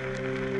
Yeah.